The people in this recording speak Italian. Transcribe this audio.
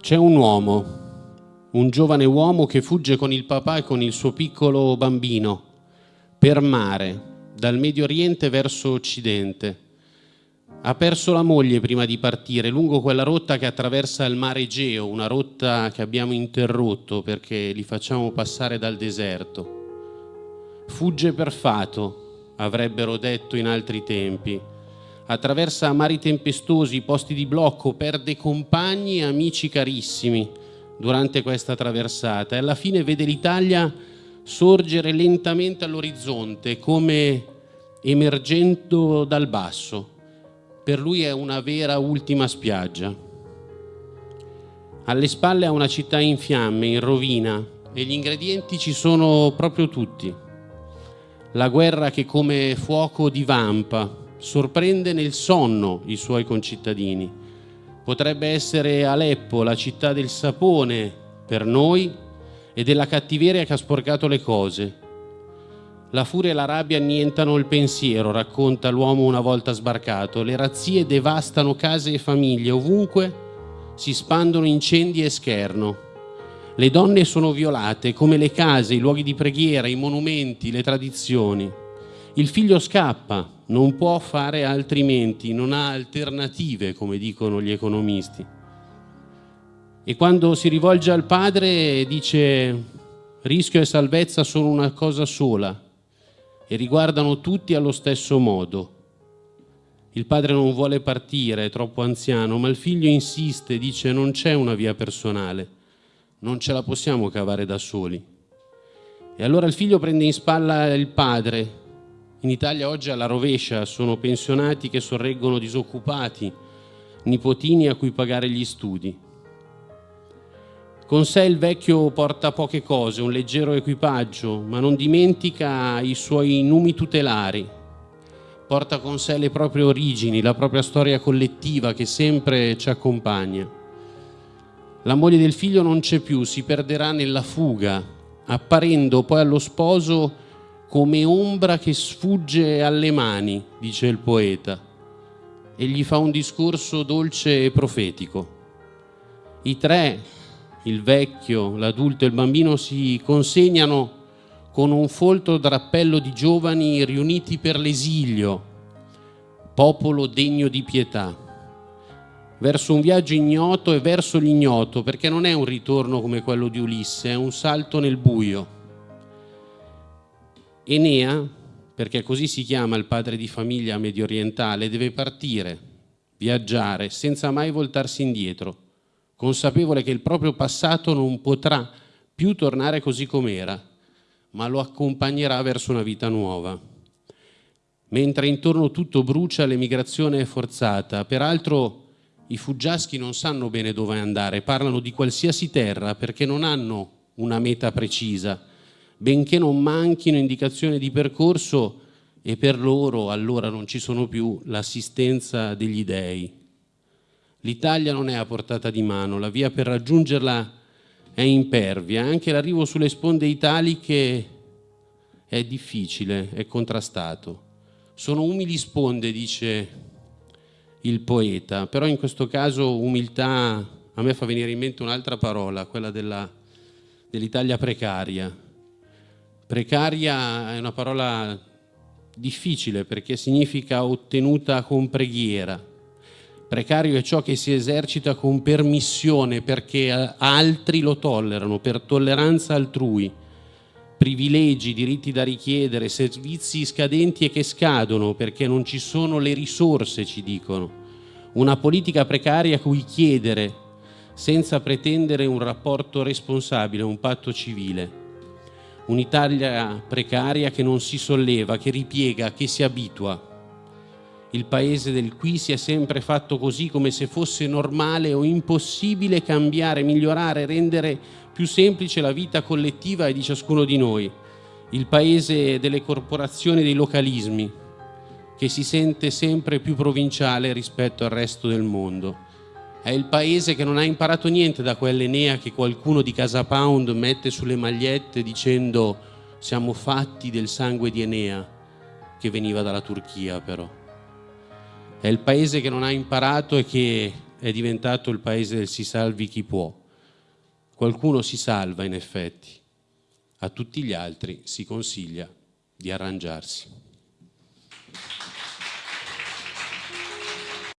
C'è un uomo, un giovane uomo che fugge con il papà e con il suo piccolo bambino per mare, dal Medio Oriente verso Occidente. Ha perso la moglie prima di partire lungo quella rotta che attraversa il mare Egeo, una rotta che abbiamo interrotto perché li facciamo passare dal deserto. Fugge per fato, avrebbero detto in altri tempi attraversa mari tempestosi, posti di blocco, perde compagni e amici carissimi durante questa traversata e alla fine vede l'Italia sorgere lentamente all'orizzonte come emergendo dal basso. Per lui è una vera ultima spiaggia. Alle spalle ha una città in fiamme, in rovina e gli ingredienti ci sono proprio tutti. La guerra che come fuoco divampa, sorprende nel sonno i suoi concittadini. Potrebbe essere Aleppo, la città del sapone per noi e della cattiveria che ha sporcato le cose. La furia e la rabbia annientano il pensiero, racconta l'uomo una volta sbarcato. Le razzie devastano case e famiglie, ovunque si spandono incendi e scherno. Le donne sono violate, come le case, i luoghi di preghiera, i monumenti, le tradizioni. Il figlio scappa, non può fare altrimenti, non ha alternative, come dicono gli economisti. E quando si rivolge al padre dice rischio e salvezza sono una cosa sola e riguardano tutti allo stesso modo. Il padre non vuole partire, è troppo anziano, ma il figlio insiste, dice non c'è una via personale, non ce la possiamo cavare da soli. E allora il figlio prende in spalla il padre in Italia oggi alla rovescia sono pensionati che sorreggono disoccupati, nipotini a cui pagare gli studi. Con sé il vecchio porta poche cose, un leggero equipaggio, ma non dimentica i suoi numi tutelari. Porta con sé le proprie origini, la propria storia collettiva che sempre ci accompagna. La moglie del figlio non c'è più, si perderà nella fuga, apparendo poi allo sposo come ombra che sfugge alle mani, dice il poeta, e gli fa un discorso dolce e profetico. I tre, il vecchio, l'adulto e il bambino, si consegnano con un folto drappello di giovani riuniti per l'esilio, popolo degno di pietà, verso un viaggio ignoto e verso l'ignoto, perché non è un ritorno come quello di Ulisse, è un salto nel buio Enea, perché così si chiama il padre di famiglia medio orientale, deve partire, viaggiare, senza mai voltarsi indietro, consapevole che il proprio passato non potrà più tornare così com'era, ma lo accompagnerà verso una vita nuova. Mentre intorno tutto brucia, l'emigrazione è forzata. Peraltro i fuggiaschi non sanno bene dove andare, parlano di qualsiasi terra perché non hanno una meta precisa benché non manchino indicazioni di percorso e per loro allora non ci sono più l'assistenza degli dèi. L'Italia non è a portata di mano, la via per raggiungerla è impervia, anche l'arrivo sulle sponde italiche è difficile, è contrastato. Sono umili sponde, dice il poeta, però in questo caso umiltà a me fa venire in mente un'altra parola, quella dell'Italia precaria, Precaria è una parola difficile perché significa ottenuta con preghiera. Precario è ciò che si esercita con permissione perché altri lo tollerano, per tolleranza altrui. Privilegi, diritti da richiedere, servizi scadenti e che scadono perché non ci sono le risorse, ci dicono. Una politica precaria cui chiedere senza pretendere un rapporto responsabile, un patto civile un'Italia precaria che non si solleva, che ripiega, che si abitua. Il paese del qui si è sempre fatto così come se fosse normale o impossibile cambiare, migliorare, rendere più semplice la vita collettiva di ciascuno di noi. Il paese delle corporazioni e dei localismi, che si sente sempre più provinciale rispetto al resto del mondo. È il paese che non ha imparato niente da quell'Enea che qualcuno di Casa Pound mette sulle magliette dicendo siamo fatti del sangue di Enea, che veniva dalla Turchia però. È il paese che non ha imparato e che è diventato il paese del si salvi chi può. Qualcuno si salva in effetti, a tutti gli altri si consiglia di arrangiarsi.